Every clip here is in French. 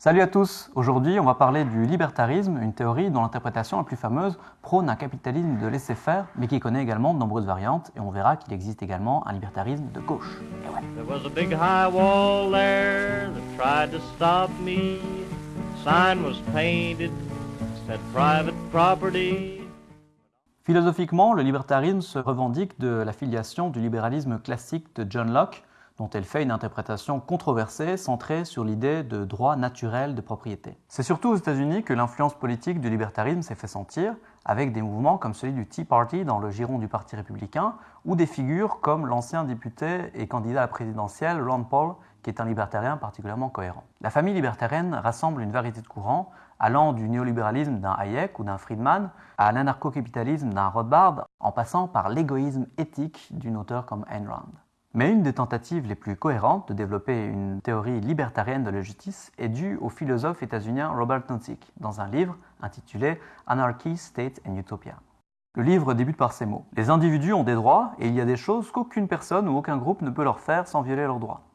Salut à tous Aujourd'hui, on va parler du libertarisme, une théorie dont l'interprétation la plus fameuse prône un capitalisme de laisser-faire, mais qui connaît également de nombreuses variantes, et on verra qu'il existe également un libertarisme de gauche. Et ouais. There was a big high wall there that tried to stop me. Sign was painted, said private property. Philosophiquement, le libertarisme se revendique de la filiation du libéralisme classique de John Locke, dont elle fait une interprétation controversée centrée sur l'idée de droit naturel de propriété. C'est surtout aux États-Unis que l'influence politique du libertarisme s'est fait sentir, avec des mouvements comme celui du Tea Party dans le giron du Parti républicain, ou des figures comme l'ancien député et candidat à la présidentielle Ron Paul, qui est un libertarien particulièrement cohérent. La famille libertarienne rassemble une variété de courants, allant du néolibéralisme d'un Hayek ou d'un Friedman à l'anarcho-capitalisme d'un Rothbard, en passant par l'égoïsme éthique d'une auteure comme Ayn Rand. Mais une des tentatives les plus cohérentes de développer une théorie libertarienne de la justice est due au philosophe états-unien Robert Nozick dans un livre intitulé Anarchy, State and Utopia. Le livre débute par ces mots. Les individus ont des droits et il y a des choses qu'aucune personne ou aucun groupe ne peut leur faire sans violer leurs droits.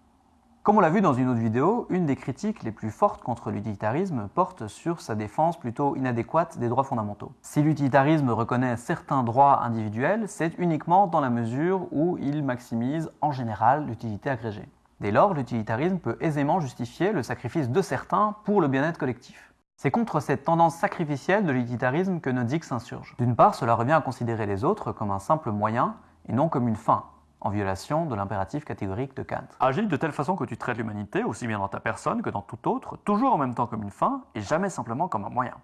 Comme on l'a vu dans une autre vidéo, une des critiques les plus fortes contre l'utilitarisme porte sur sa défense plutôt inadéquate des droits fondamentaux. Si l'utilitarisme reconnaît certains droits individuels, c'est uniquement dans la mesure où il maximise en général l'utilité agrégée. Dès lors, l'utilitarisme peut aisément justifier le sacrifice de certains pour le bien-être collectif. C'est contre cette tendance sacrificielle de l'utilitarisme que Nozick s'insurge. D'une part, cela revient à considérer les autres comme un simple moyen et non comme une fin, en violation de l'impératif catégorique de Kant. Agis de telle façon que tu traites l'humanité, aussi bien dans ta personne que dans tout autre, toujours en même temps comme une fin et jamais simplement comme un moyen.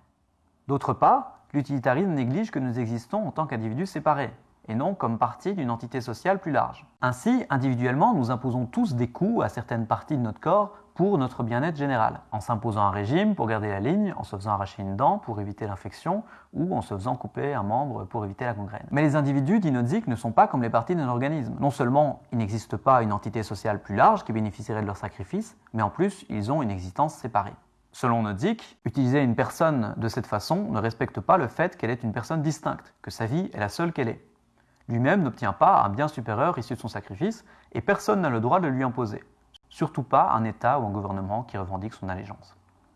D'autre part, l'utilitarisme néglige que nous existons en tant qu'individus séparés, et non comme partie d'une entité sociale plus large. Ainsi, individuellement, nous imposons tous des coûts à certaines parties de notre corps pour notre bien-être général, en s'imposant un régime pour garder la ligne, en se faisant arracher une dent pour éviter l'infection, ou en se faisant couper un membre pour éviter la gangrène. Mais les individus, dit Nozick, ne sont pas comme les parties d'un organisme. Non seulement il n'existe pas une entité sociale plus large qui bénéficierait de leur sacrifice, mais en plus ils ont une existence séparée. Selon Nozick, utiliser une personne de cette façon ne respecte pas le fait qu'elle est une personne distincte, que sa vie est la seule qu'elle est. Lui-même n'obtient pas un bien supérieur issu de son sacrifice, et personne n'a le droit de lui imposer surtout pas un État ou un gouvernement qui revendique son allégeance.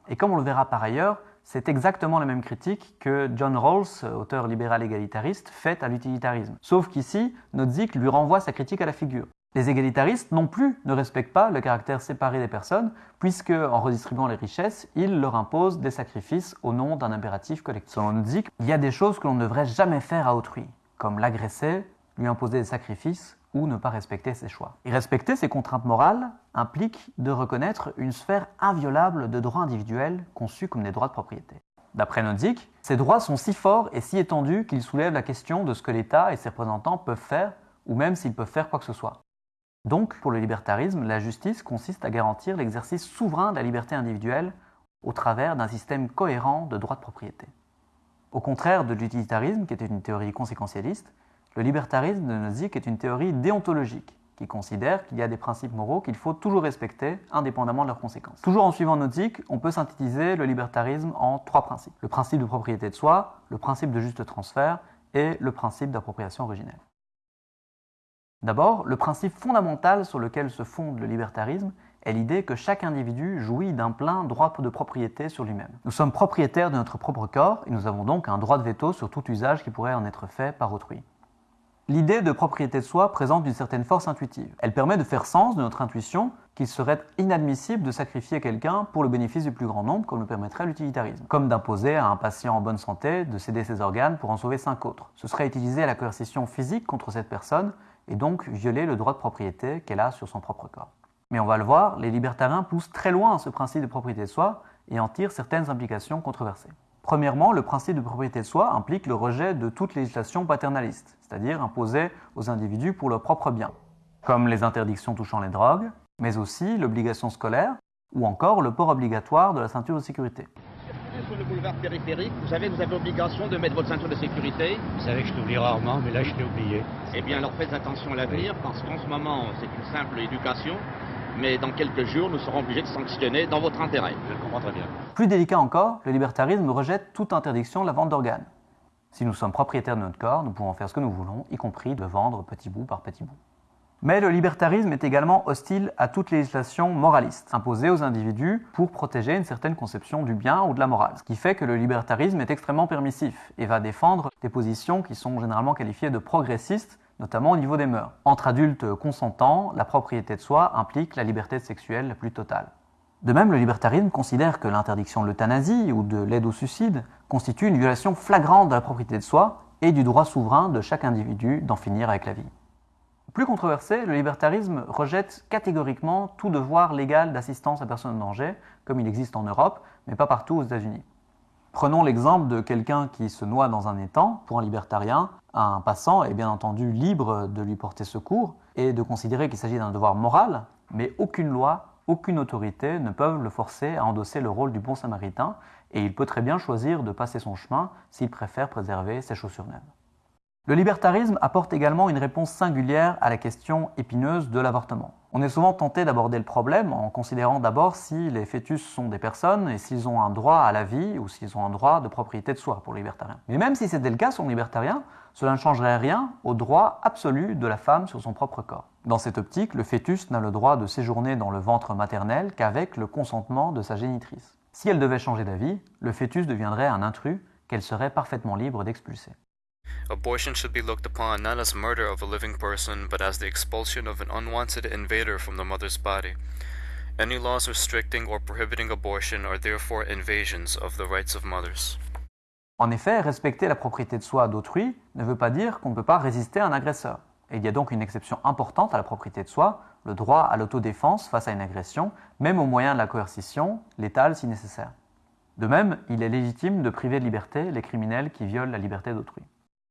Et comme on le verra par ailleurs, c'est exactement la même critique que John Rawls, auteur libéral égalitariste, fait à l'utilitarisme. Sauf qu'ici, Nozick lui renvoie sa critique à la figure. Les égalitaristes non plus ne respectent pas le caractère séparé des personnes, puisque, en redistribuant les richesses, ils leur imposent des sacrifices au nom d'un impératif collectif. Selon Nozick, il y a des choses que l'on ne devrait jamais faire à autrui, comme l'agresser, lui imposer des sacrifices ou ne pas respecter ses choix. Et respecter ces contraintes morales implique de reconnaître une sphère inviolable de droits individuels conçus comme des droits de propriété. D'après Nozick, ces droits sont si forts et si étendus qu'ils soulèvent la question de ce que l'État et ses représentants peuvent faire, ou même s'ils peuvent faire quoi que ce soit. Donc, pour le libertarisme, la justice consiste à garantir l'exercice souverain de la liberté individuelle au travers d'un système cohérent de droits de propriété. Au contraire de l'utilitarisme, qui était une théorie conséquentialiste, le libertarisme de Nozick est une théorie déontologique qui considère qu'il y a des principes moraux qu'il faut toujours respecter indépendamment de leurs conséquences. Toujours en suivant Nozick, on peut synthétiser le libertarisme en trois principes. Le principe de propriété de soi, le principe de juste transfert et le principe d'appropriation originelle. D'abord, le principe fondamental sur lequel se fonde le libertarisme est l'idée que chaque individu jouit d'un plein droit de propriété sur lui-même. Nous sommes propriétaires de notre propre corps et nous avons donc un droit de veto sur tout usage qui pourrait en être fait par autrui. L'idée de propriété de soi présente une certaine force intuitive. Elle permet de faire sens de notre intuition qu'il serait inadmissible de sacrifier quelqu'un pour le bénéfice du plus grand nombre, comme le permettrait l'utilitarisme. Comme d'imposer à un patient en bonne santé de céder ses organes pour en sauver cinq autres. Ce serait utiliser la coercition physique contre cette personne et donc violer le droit de propriété qu'elle a sur son propre corps. Mais on va le voir, les libertariens poussent très loin ce principe de propriété de soi et en tirent certaines implications controversées. Premièrement, le principe de propriété de soi implique le rejet de toute législation paternaliste, c'est-à-dire imposée aux individus pour leur propre bien, comme les interdictions touchant les drogues, mais aussi l'obligation scolaire ou encore le port obligatoire de la ceinture de sécurité. Sur le boulevard périphérique, vous savez, vous avez l'obligation de mettre votre ceinture de sécurité. Vous savez que je l'oublie rarement, mais là je l'ai oublié. Eh bien, alors faites attention à l'avenir, parce qu'en ce moment, c'est une simple éducation mais dans quelques jours, nous serons obligés de sanctionner dans votre intérêt. Je le comprends très bien. Plus délicat encore, le libertarisme rejette toute interdiction de la vente d'organes. Si nous sommes propriétaires de notre corps, nous pouvons faire ce que nous voulons, y compris de vendre petit bout par petit bout. Mais le libertarisme est également hostile à toute législation moraliste, imposée aux individus pour protéger une certaine conception du bien ou de la morale. Ce qui fait que le libertarisme est extrêmement permissif et va défendre des positions qui sont généralement qualifiées de progressistes, notamment au niveau des mœurs. Entre adultes consentants, la propriété de soi implique la liberté sexuelle la plus totale. De même, le libertarisme considère que l'interdiction de l'euthanasie ou de l'aide au suicide constitue une violation flagrante de la propriété de soi et du droit souverain de chaque individu d'en finir avec la vie. Plus controversé, le libertarisme rejette catégoriquement tout devoir légal d'assistance à personnes en danger, comme il existe en Europe, mais pas partout aux États-Unis. Prenons l'exemple de quelqu'un qui se noie dans un étang. Pour un libertarien, un passant est bien entendu libre de lui porter secours et de considérer qu'il s'agit d'un devoir moral, mais aucune loi, aucune autorité ne peuvent le forcer à endosser le rôle du bon samaritain, et il peut très bien choisir de passer son chemin s'il préfère préserver ses chaussures neuves. Le libertarisme apporte également une réponse singulière à la question épineuse de l'avortement. On est souvent tenté d'aborder le problème en considérant d'abord si les fœtus sont des personnes et s'ils ont un droit à la vie ou s'ils ont un droit de propriété de soi pour les libertariens. Mais même si c'était le cas sur les libertariens, cela ne changerait rien au droit absolu de la femme sur son propre corps. Dans cette optique, le fœtus n'a le droit de séjourner dans le ventre maternel qu'avec le consentement de sa génitrice. Si elle devait changer d'avis, le fœtus deviendrait un intrus qu'elle serait parfaitement libre d'expulser. Abortion should be looked upon not as murder of a living person, but as the expulsion of an unwanted invader from the mother's body. Any laws restricting or prohibiting abortion are therefore invasions of the rights of mothers. En effet, respecter la propriété de soi d'autrui ne veut pas dire qu'on ne peut pas résister à un agresseur. Et il y a donc une exception importante à la propriété de soi, le droit à l'autodéfense face à une agression, même au moyen de la coercition, létale si nécessaire. De même, il est légitime de priver de liberté les criminels qui violent la liberté d'autrui.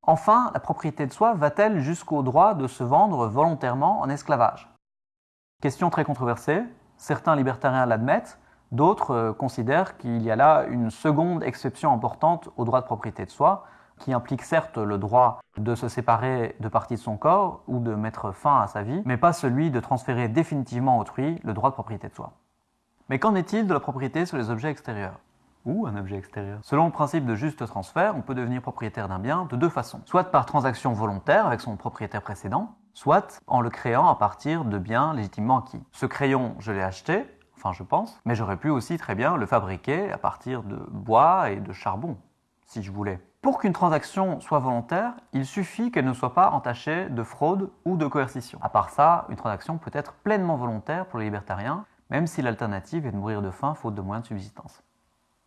Enfin, la propriété de soi va-t-elle jusqu'au droit de se vendre volontairement en esclavage? Question très controversée, certains libertariens l'admettent, d'autres euh, considèrent qu'il y a là une seconde exception importante au droit de propriété de soi, qui implique certes le droit de se séparer de parties de son corps ou de mettre fin à sa vie, mais pas celui de transférer définitivement autrui le droit de propriété de soi. Mais qu'en est-il de la propriété sur les objets extérieurs? Ou un objet extérieur. Selon le principe de juste transfert, on peut devenir propriétaire d'un bien de deux façons. Soit par transaction volontaire avec son propriétaire précédent, soit en le créant à partir de biens légitimement acquis. Ce crayon, je l'ai acheté, enfin je pense, mais j'aurais pu aussi très bien le fabriquer à partir de bois et de charbon, si je voulais. Pour qu'une transaction soit volontaire, il suffit qu'elle ne soit pas entachée de fraude ou de coercition. À part ça, une transaction peut être pleinement volontaire pour les libertariens, même si l'alternative est de mourir de faim faute de moyens de subsistance.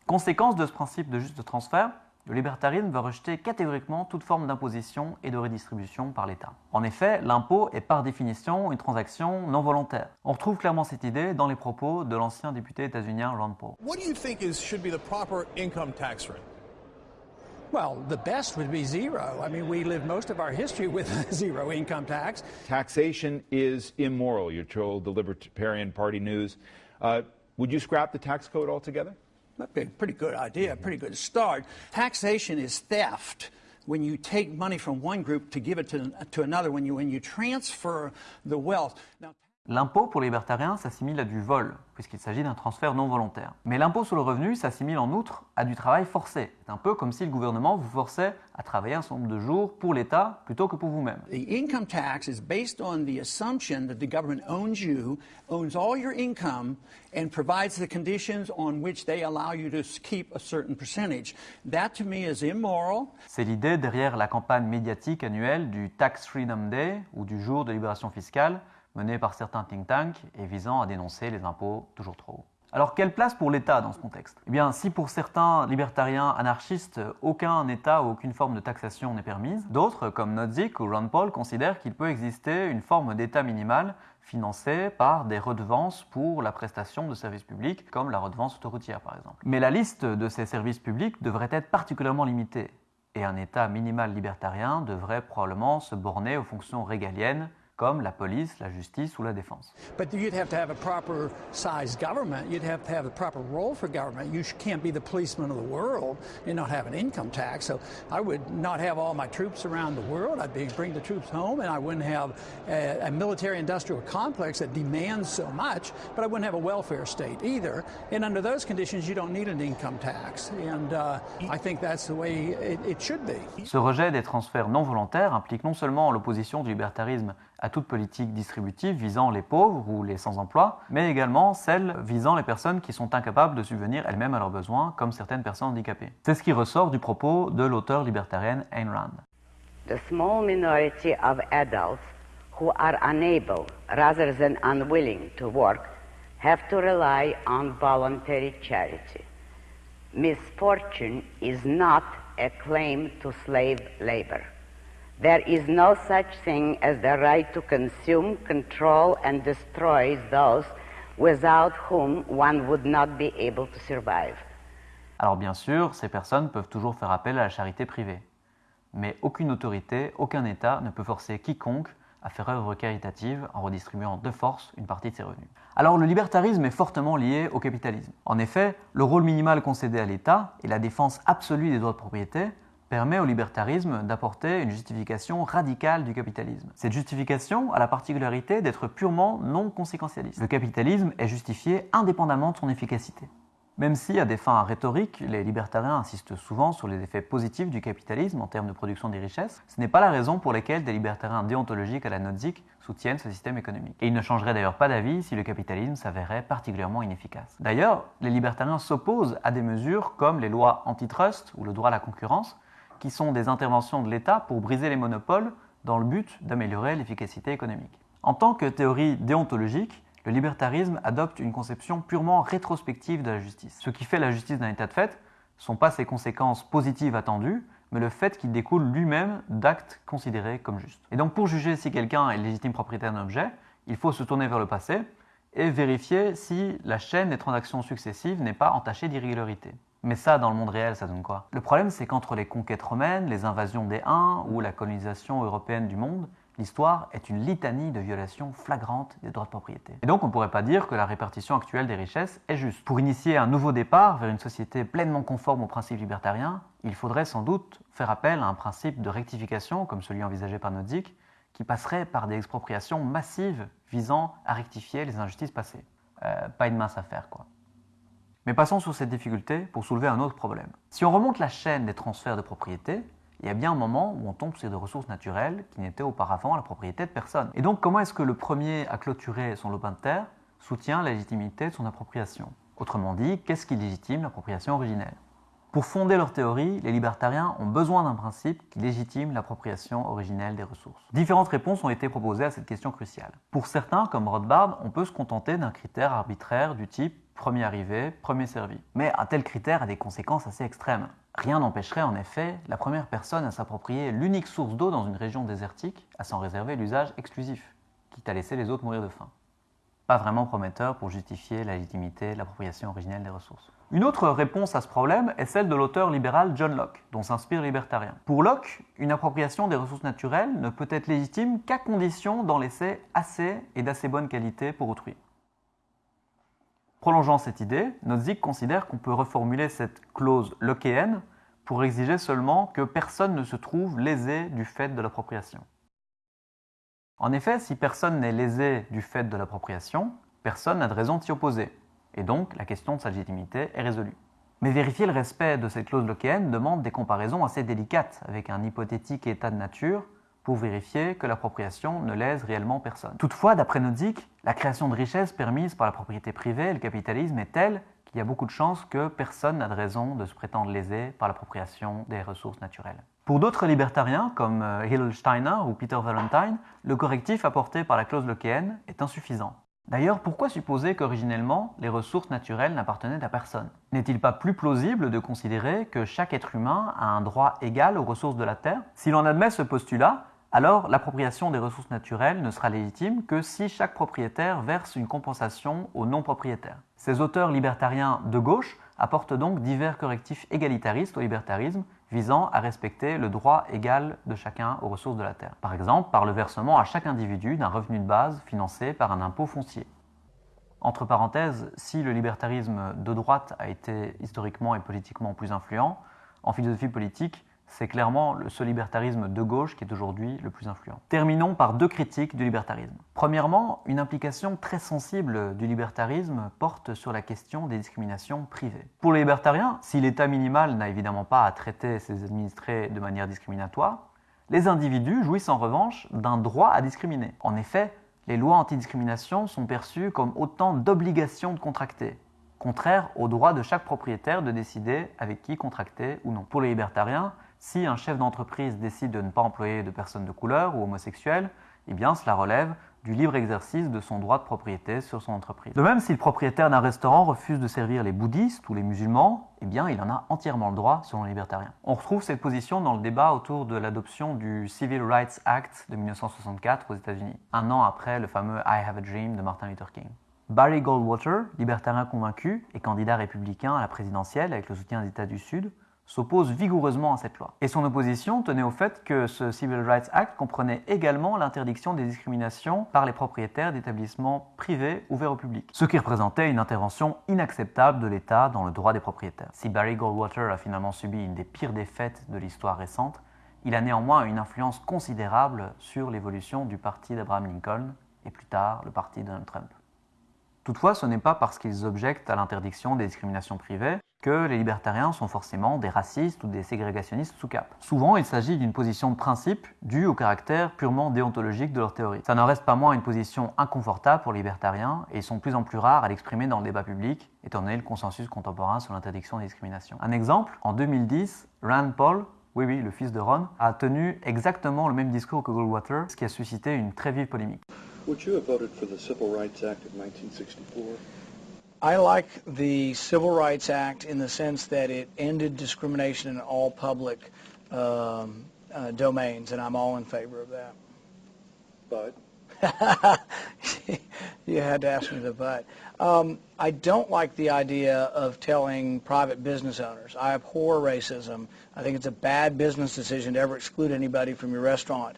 Conséquence de ce principe de juste transfert, le libertarisme va rejeter catégoriquement toute forme d'imposition et de redistribution par l'État. En effet, l'impôt est par définition une transaction non volontaire. On retrouve clairement cette idée dans les propos de l'ancien député états-unien Ron Paul. What do you think is should be the proper income tax rate? Well, the best would be zero. I mean, we live most of our history with zero income tax. Taxation is immoral, you're told the Libertarian Party News. Uh, would you scrap the tax code altogether? That'd be a pretty good idea, a mm-hmm. pretty good start. Taxation is theft. When you take money from one group to give it to, to another, when you, when you transfer the wealth. Now, L'impôt pour les libertariens s'assimile à du vol, puisqu'il s'agit d'un transfert non volontaire. Mais l'impôt sur le revenu s'assimile en outre à du travail forcé. C'est un peu comme si le gouvernement vous forçait à travailler un certain nombre de jours pour l'État plutôt que pour vous-même. The income tax is based on the assumption that the government owns you, owns all your income, and provides the conditions on which they allow you to keep a certain percentage. That to me is immoral. C'est l'idée derrière la campagne médiatique annuelle du Tax Freedom Day ou du jour de libération fiscale menée par certains think tanks et visant à dénoncer les impôts toujours trop hauts. Alors quelle place pour l'État dans ce contexte? Eh bien, si pour certains libertariens anarchistes, aucun État ou aucune forme de taxation n'est permise, d'autres, comme Nodzik ou Ron Paul, considèrent qu'il peut exister une forme d'État minimal financé par des redevances pour la prestation de services publics, comme la redevance autoroutière par exemple. Mais la liste de ces services publics devrait être particulièrement limitée, et un État minimal libertarien devrait probablement se borner aux fonctions régaliennes comme la police, la justice ou la défense. But you'd have to have a proper sized government. You'd have to have a proper role for government. You can't be the policeman of the world and not have an income tax. So I would not have all my troops around the world. I'd be, bring the troops home, and I wouldn't have a, a military-industrial complex that demands so much. But I wouldn't have a welfare state either. And under those conditions, you don't need an income tax. And uh, I think that's the way it, it should be. Ce rejet des transferts non volontaires implique non seulement l'opposition du libertarisme à toute politique distributive visant les pauvres ou les sans-emploi, mais également celle visant les personnes qui sont incapables de subvenir elles-mêmes à leurs besoins, comme certaines personnes handicapées. C'est ce qui ressort du propos de l'auteur libertarienne Ayn Rand. The small minority of adults who are unable rather than unwilling to work have to rely on voluntary charity. Misfortune is not a claim to slave labor. There is no such thing as the right to consume, control, and destroy those without whom one would not be able to survive. Alors bien sûr, ces personnes peuvent toujours faire appel à la charité privée. Mais aucune autorité, aucun État ne peut forcer quiconque à faire œuvre caritative en redistribuant de force une partie de ses revenus. Alors le libertarisme est fortement lié au capitalisme. En effet, le rôle minimal concédé à l'État et la défense absolue des droits de propriété permet au libertarisme d'apporter une justification radicale du capitalisme. Cette justification a la particularité d'être purement non conséquentialiste. Le capitalisme est justifié indépendamment de son efficacité. Même si, à des fins rhétoriques, les libertariens insistent souvent sur les effets positifs du capitalisme en termes de production des richesses, ce n'est pas la raison pour laquelle des libertariens déontologiques à la Nozick soutiennent ce système économique. Et ils ne changeraient d'ailleurs pas d'avis si le capitalisme s'avérait particulièrement inefficace. D'ailleurs, les libertariens s'opposent à des mesures comme les lois antitrust ou le droit à la concurrence, qui sont des interventions de l'État pour briser les monopoles dans le but d'améliorer l'efficacité économique. En tant que théorie déontologique, le libertarisme adopte une conception purement rétrospective de la justice. Ce qui fait la justice d'un état de fait ne sont pas ses conséquences positives attendues, mais le fait qu'il découle lui-même d'actes considérés comme justes. Et donc pour juger si quelqu'un est légitime propriétaire d'un objet, il faut se tourner vers le passé et vérifier si la chaîne des transactions successives n'est pas entachée d'irrégularité. Mais ça, dans le monde réel, ça donne quoi? Le problème, c'est qu'entre les conquêtes romaines, les invasions des Huns ou la colonisation européenne du monde, l'histoire est une litanie de violations flagrantes des droits de propriété. Et donc, on ne pourrait pas dire que la répartition actuelle des richesses est juste. Pour initier un nouveau départ vers une société pleinement conforme aux principes libertariens, il faudrait sans doute faire appel à un principe de rectification, comme celui envisagé par Nozick, qui passerait par des expropriations massives visant à rectifier les injustices passées. Euh, pas une mince affaire, quoi. Mais passons sur cette difficulté pour soulever un autre problème. Si on remonte la chaîne des transferts de propriété, il y a bien un moment où on tombe sur des ressources naturelles qui n'étaient auparavant la propriété de personne. Et donc comment est-ce que le premier à clôturer son lopin de terre soutient la légitimité de son appropriation? Autrement dit, qu'est-ce qui légitime l'appropriation originelle? Pour fonder leur théorie, les libertariens ont besoin d'un principe qui légitime l'appropriation originelle des ressources. Différentes réponses ont été proposées à cette question cruciale. Pour certains, comme Rothbard, on peut se contenter d'un critère arbitraire du type premier arrivé, premier servi. Mais un tel critère a des conséquences assez extrêmes. Rien n'empêcherait en effet la première personne à s'approprier l'unique source d'eau dans une région désertique à s'en réserver l'usage exclusif, quitte à laisser les autres mourir de faim. Pas vraiment prometteur pour justifier la légitimité de l'appropriation originelle des ressources. Une autre réponse à ce problème est celle de l'auteur libéral John Locke, dont s'inspire libertarien. Pour Locke, une appropriation des ressources naturelles ne peut être légitime qu'à condition d'en laisser assez et d'assez bonne qualité pour autrui. Prolongeant cette idée, Nozick considère qu'on peut reformuler cette clause lockéenne pour exiger seulement que personne ne se trouve lésé du fait de l'appropriation. En effet, si personne n'est lésé du fait de l'appropriation, personne n'a de raison de s'y opposer, et donc la question de sa légitimité est résolue. Mais vérifier le respect de cette clause lockéenne demande des comparaisons assez délicates avec un hypothétique état de nature pour vérifier que l'appropriation ne lèse réellement personne. Toutefois, d'après Nozick, la création de richesses permise par la propriété privée et le capitalisme est telle qu'il y a beaucoup de chances que personne n'a de raison de se prétendre lésé par l'appropriation des ressources naturelles. Pour d'autres libertariens, comme euh, Hill Steiner ou Peter Valentine, le correctif apporté par la clause lockéenne est insuffisant. D'ailleurs, pourquoi supposer qu'originellement les ressources naturelles n'appartenaient à personne? N'est-il pas plus plausible de considérer que chaque être humain a un droit égal aux ressources de la Terre? Si l'on admet ce postulat, alors l'appropriation des ressources naturelles ne sera légitime que si chaque propriétaire verse une compensation aux non-propriétaires. Ces auteurs libertariens de gauche apportent donc divers correctifs égalitaristes au libertarisme visant à respecter le droit égal de chacun aux ressources de la terre. Par exemple, par le versement à chaque individu d'un revenu de base financé par un impôt foncier. Entre parenthèses, si le libertarisme de droite a été historiquement et politiquement plus influent, en philosophie politique, c'est clairement ce libertarisme de gauche qui est aujourd'hui le plus influent. Terminons par deux critiques du libertarisme. Premièrement, une implication très sensible du libertarisme porte sur la question des discriminations privées. Pour les libertariens, si l'État minimal n'a évidemment pas à traiter ses administrés de manière discriminatoire, Les individus jouissent en revanche d'un droit à discriminer. En effet, les lois antidiscrimination sont perçues comme autant d'obligations de contracter, contraire au droit de chaque propriétaire de décider avec qui contracter ou non. Pour les libertariens, si un chef d'entreprise décide de ne pas employer de personnes de couleur ou homosexuelles, eh cela relève du libre exercice de son droit de propriété sur son entreprise. De même, si le propriétaire d'un restaurant refuse de servir les bouddhistes ou les musulmans, eh il en a entièrement le droit selon les libertariens. On retrouve cette position dans le débat autour de l'adoption du Civil Rights Act de 1964 aux États-Unis, un an après le fameux I Have a Dream de Martin Luther King. Barry Goldwater, libertarien convaincu et candidat républicain à la présidentielle avec le soutien des États du Sud, s'oppose vigoureusement à cette loi. Et son opposition tenait au fait que ce Civil Rights Act comprenait également l'interdiction des discriminations par les propriétaires d'établissements privés ouverts au public, ce qui représentait une intervention inacceptable de l'État dans le droit des propriétaires. Si Barry Goldwater a finalement subi une des pires défaites de l'histoire récente, il a néanmoins une influence considérable sur l'évolution du parti d'Abraham Lincoln et plus tard le parti de Donald Trump. Toutefois, ce n'est pas parce qu'ils objectent à l'interdiction des discriminations privées que les libertariens sont forcément des racistes ou des ségrégationnistes sous cap. Souvent, il s'agit d'une position de principe due au caractère purement déontologique de leur théorie. Ça n'en reste pas moins une position inconfortable pour les libertariens et ils sont de plus en plus rares à l'exprimer dans le débat public, étant donné le consensus contemporain sur l'interdiction des discriminations. Un exemple, en 2010, Rand Paul, oui oui, le fils de Ron, a tenu exactement le même discours que Goldwater, ce qui a suscité une très vive polémique. Would you have voted for the Civil Rights Act of 1964? I like the Civil Rights Act in the sense that it ended discrimination in all public um, uh, domains, and I'm all in favor of that. But you had to ask me the but. Um, I don't like the idea of telling private business owners. I abhor racism. I think it's a bad business decision to ever exclude anybody from your restaurant.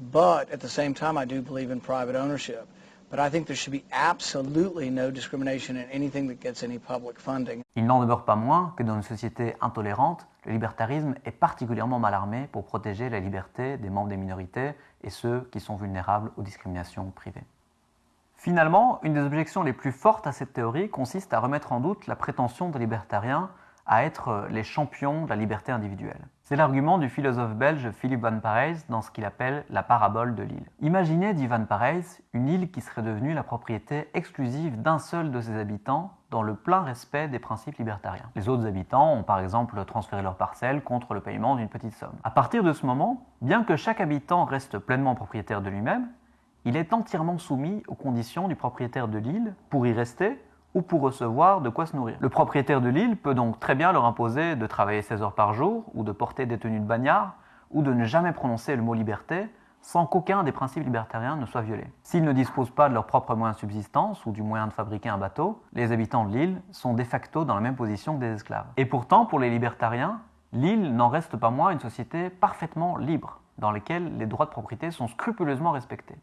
But at the same time, I do believe in private ownership. But I think there should be absolutely no discrimination in anything that gets any public funding. Il n'en demeure pas moins que dans une société intolérante, le libertarisme est particulièrement mal armé pour protéger la liberté des membres des minorités et ceux qui sont vulnérables aux discriminations privées. Finalement, une des objections les plus fortes à cette théorie consiste à remettre en doute la prétention des libertariens à être les champions de la liberté individuelle. C'est l'argument du philosophe belge Philippe Van Parijs dans ce qu'il appelle la parabole de l'île. Imaginez, dit Van Parijs, une île qui serait devenue la propriété exclusive d'un seul de ses habitants dans le plein respect des principes libertariens. Les autres habitants ont par exemple transféré leur parcelle contre le paiement d'une petite somme. À partir de ce moment, bien que chaque habitant reste pleinement propriétaire de lui-même, il est entièrement soumis aux conditions du propriétaire de l'île pour y rester ou pour recevoir de quoi se nourrir. Le propriétaire de l'île peut donc très bien leur imposer de travailler 16 heures par jour, ou de porter des tenues de bagnard, ou de ne jamais prononcer le mot liberté, sans qu'aucun des principes libertariens ne soit violé. S'ils ne disposent pas de leurs propres moyens de subsistance ou du moyen de fabriquer un bateau, les habitants de l'île sont de facto dans la même position que des esclaves. Et pourtant, pour les libertariens, l'île n'en reste pas moins une société parfaitement libre, dans laquelle les droits de propriété sont scrupuleusement respectés.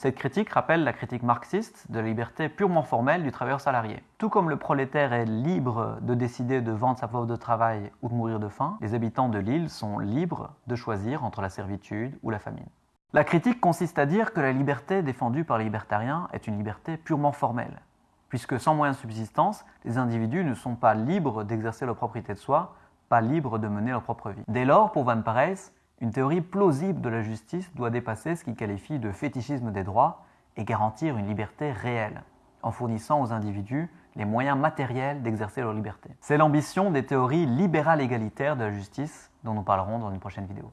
Cette critique rappelle la critique marxiste de la liberté purement formelle du travailleur salarié. Tout comme le prolétaire est libre de décider de vendre sa force de travail ou de mourir de faim, les habitants de l'île sont libres de choisir entre la servitude ou la famine. La critique consiste à dire que la liberté défendue par les libertariens est une liberté purement formelle, puisque sans moyen de subsistance, les individus ne sont pas libres d'exercer leur propriété de soi, pas libres de mener leur propre vie. Dès lors, pour Van Parijs, une théorie plausible de la justice doit dépasser ce qu'il qualifie de fétichisme des droits et garantir une liberté réelle, en fournissant aux individus les moyens matériels d'exercer leur liberté. C'est l'ambition des théories libérales égalitaires de la justice dont nous parlerons dans une prochaine vidéo.